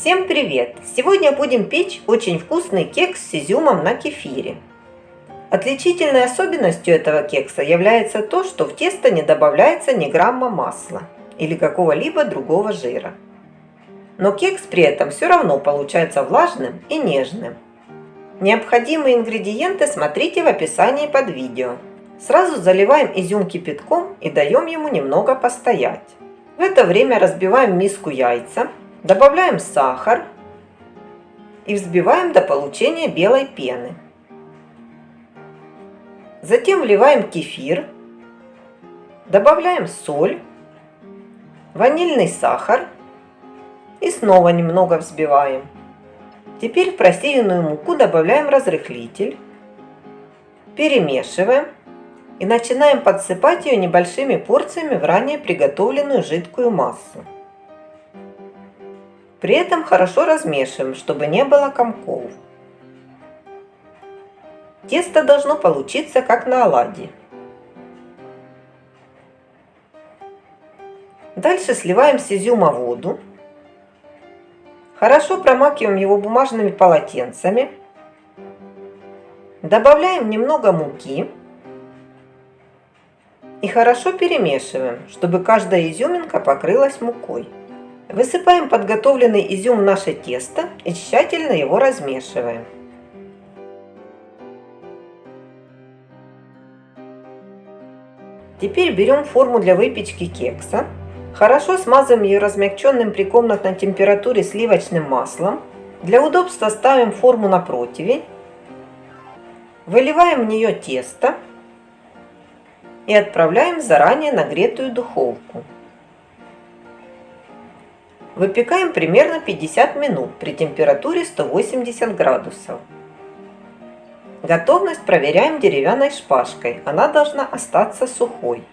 Всем привет! Сегодня будем печь очень вкусный кекс с изюмом на кефире. Отличительной особенностью этого кекса является то, что в тесто не добавляется ни грамма масла или какого-либо другого жира. Но кекс при этом все равно получается влажным и нежным. Необходимые ингредиенты смотрите в описании под видео. Сразу заливаем изюм кипятком и даем ему немного постоять. В это время разбиваем миску яйца Добавляем сахар и взбиваем до получения белой пены. Затем вливаем кефир, добавляем соль, ванильный сахар и снова немного взбиваем. Теперь в просеянную муку добавляем разрыхлитель, перемешиваем и начинаем подсыпать ее небольшими порциями в ранее приготовленную жидкую массу. При этом хорошо размешиваем, чтобы не было комков. Тесто должно получиться как на оладьи. Дальше сливаем с изюма воду. Хорошо промакиваем его бумажными полотенцами. Добавляем немного муки. И хорошо перемешиваем, чтобы каждая изюминка покрылась мукой. Высыпаем подготовленный изюм в наше тесто и тщательно его размешиваем. Теперь берем форму для выпечки кекса. Хорошо смазываем ее размягченным при комнатной температуре сливочным маслом. Для удобства ставим форму на противень. Выливаем в нее тесто и отправляем в заранее нагретую духовку. Выпекаем примерно 50 минут при температуре 180 градусов. Готовность проверяем деревянной шпажкой. Она должна остаться сухой.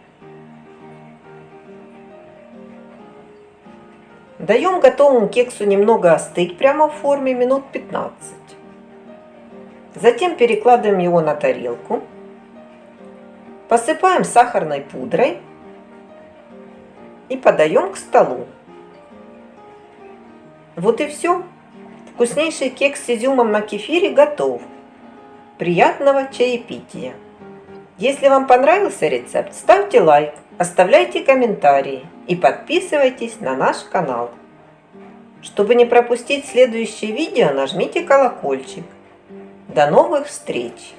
Даем готовому кексу немного остыть прямо в форме минут 15. Затем перекладываем его на тарелку. Посыпаем сахарной пудрой и подаем к столу. Вот и все. Вкуснейший кекс с изюмом на кефире готов. Приятного чаепития! Если вам понравился рецепт, ставьте лайк, оставляйте комментарии и подписывайтесь на наш канал. Чтобы не пропустить следующее видео, нажмите колокольчик. До новых встреч!